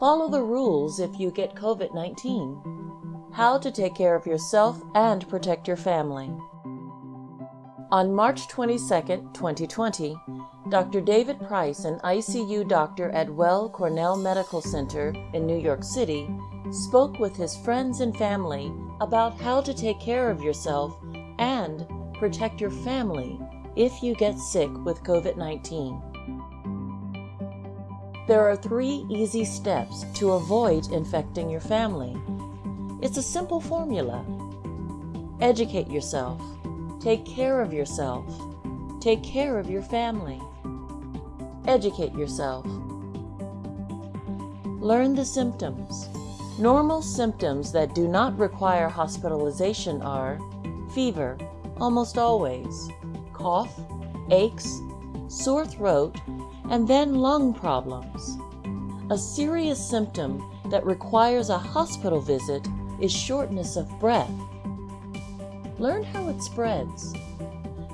Follow the rules if you get COVID 19. How to take care of yourself and protect your family. On March 22, 2020, Dr. David Price, an ICU doctor at Weill Cornell Medical Center in New York City, spoke with his friends and family about how to take care of yourself and protect your family if you get sick with COVID 19. There are three easy steps to avoid infecting your family. It's a simple formula. Educate yourself. Take care of yourself. Take care of your family. Educate yourself. Learn the symptoms. Normal symptoms that do not require hospitalization are fever, almost always, cough, aches, sore throat, and then lung problems. A serious symptom that requires a hospital visit is shortness of breath. Learn how it spreads.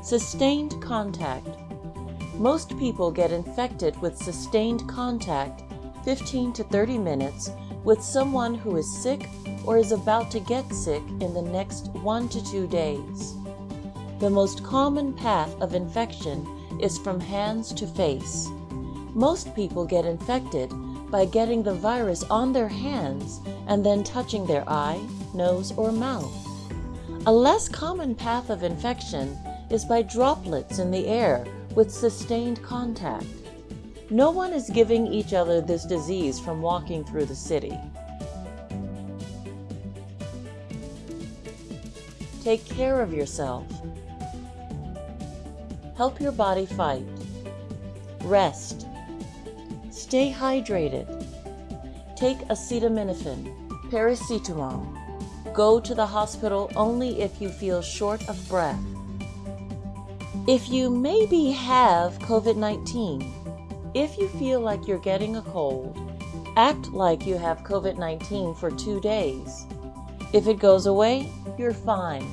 Sustained contact. Most people get infected with sustained contact 15 to 30 minutes with someone who is sick or is about to get sick in the next one to two days. The most common path of infection is from hands to face. Most people get infected by getting the virus on their hands and then touching their eye, nose, or mouth. A less common path of infection is by droplets in the air with sustained contact. No one is giving each other this disease from walking through the city. Take care of yourself. Help your body fight. Rest. Stay hydrated. Take acetaminophen, paracetamol. Go to the hospital only if you feel short of breath. If you maybe have COVID-19, if you feel like you're getting a cold, act like you have COVID-19 for two days. If it goes away, you're fine.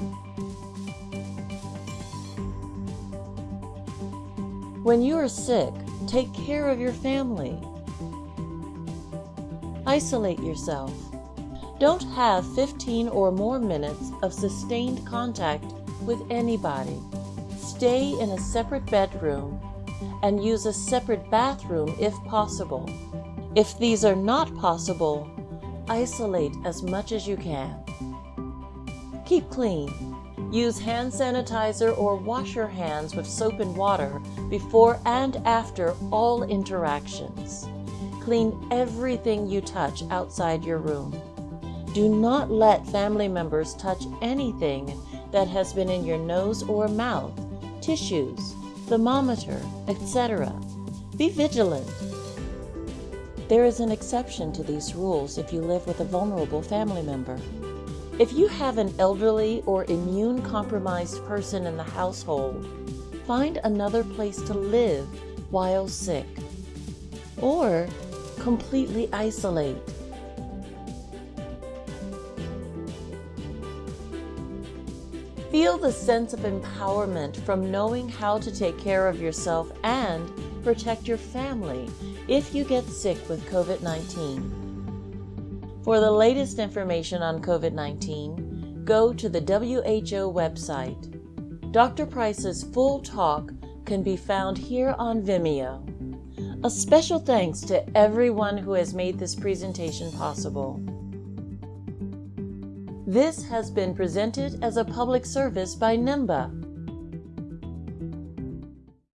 When you are sick, Take care of your family. Isolate yourself. Don't have 15 or more minutes of sustained contact with anybody. Stay in a separate bedroom and use a separate bathroom if possible. If these are not possible, isolate as much as you can. Keep clean. Use hand sanitizer or wash your hands with soap and water before and after all interactions. Clean everything you touch outside your room. Do not let family members touch anything that has been in your nose or mouth, tissues, thermometer, etc. Be vigilant. There is an exception to these rules if you live with a vulnerable family member. If you have an elderly or immune compromised person in the household, find another place to live while sick, or completely isolate. Feel the sense of empowerment from knowing how to take care of yourself and protect your family if you get sick with COVID-19. For the latest information on COVID-19, go to the WHO website. Dr. Price's full talk can be found here on Vimeo. A special thanks to everyone who has made this presentation possible. This has been presented as a public service by NIMBA,